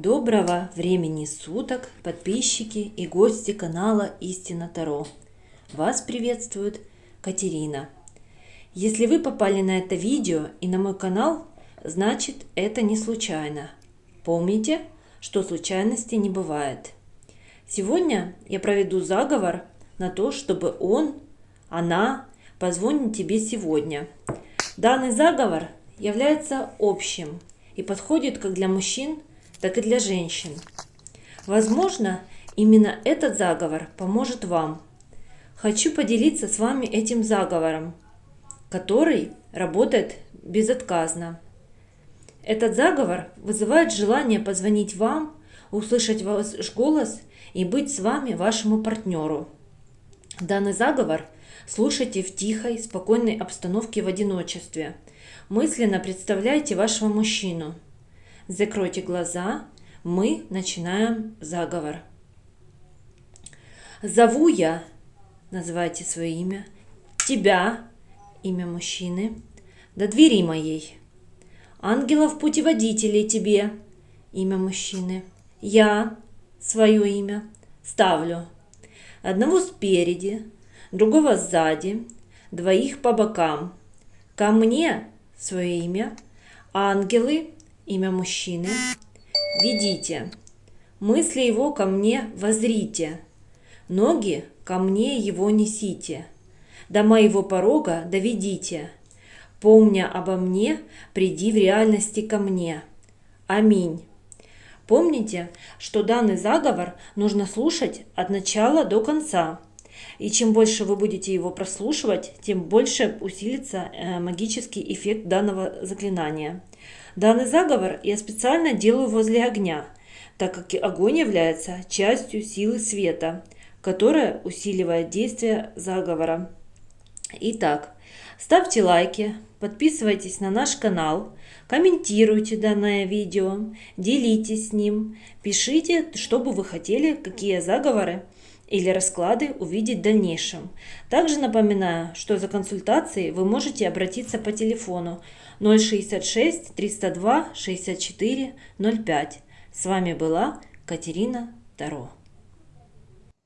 Доброго времени суток, подписчики и гости канала Истина Таро. Вас приветствует Катерина. Если вы попали на это видео и на мой канал, значит это не случайно. Помните, что случайности не бывает. Сегодня я проведу заговор на то, чтобы он, она позвонит тебе сегодня. Данный заговор является общим и подходит как для мужчин, так и для женщин. Возможно, именно этот заговор поможет вам. Хочу поделиться с вами этим заговором, который работает безотказно. Этот заговор вызывает желание позвонить вам, услышать ваш голос и быть с вами вашему партнеру. Данный заговор слушайте в тихой, спокойной обстановке в одиночестве. Мысленно представляйте вашего мужчину – Закройте глаза, мы начинаем заговор. Зову я, называйте свое имя, тебя, имя мужчины, до двери моей. Ангелов-путеводителей тебе, имя мужчины. Я, свое имя, ставлю. Одного спереди, другого сзади, двоих по бокам. Ко мне свое имя, ангелы имя мужчины. Ведите. Мысли его ко мне возрите. Ноги ко мне его несите. До моего порога доведите. Помня обо мне, приди в реальности ко мне. Аминь. Помните, что данный заговор нужно слушать от начала до конца. И чем больше вы будете его прослушивать, тем больше усилится э, магический эффект данного заклинания. Данный заговор я специально делаю возле огня, так как огонь является частью силы света, которая усиливает действие заговора. Итак, ставьте лайки, подписывайтесь на наш канал, комментируйте данное видео, делитесь с ним, пишите, что бы вы хотели, какие заговоры или расклады увидеть в дальнейшем. Также напоминаю, что за консультацией вы можете обратиться по телефону 066 302 64 05. С вами была Катерина Таро.